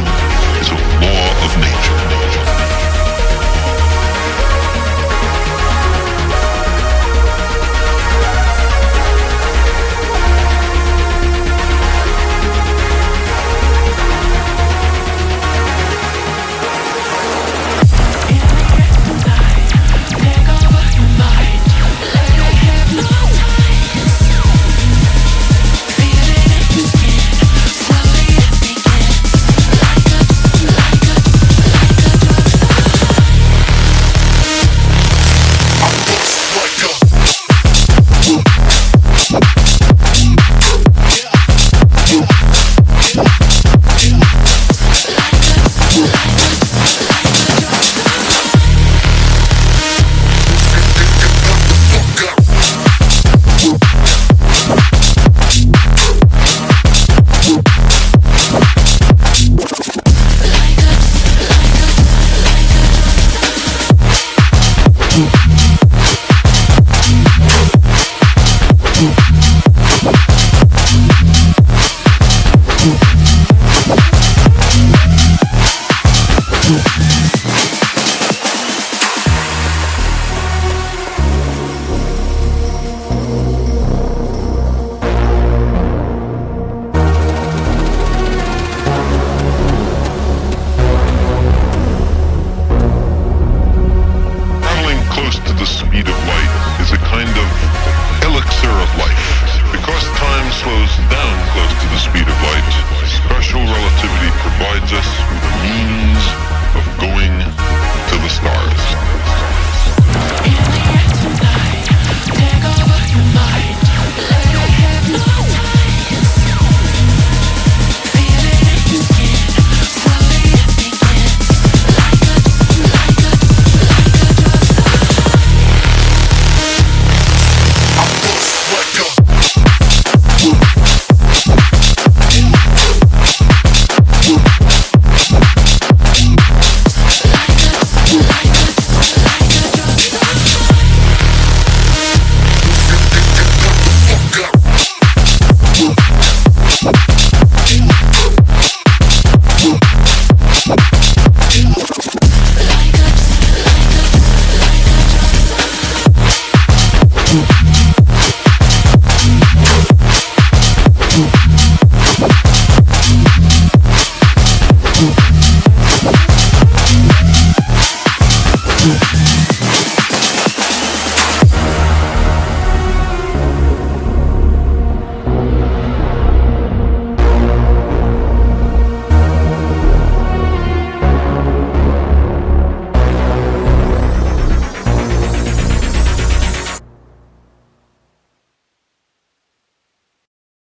Thank you. the speed of light is a kind of elixir of life. Because time slows down close to the speed of light, special relativity provides us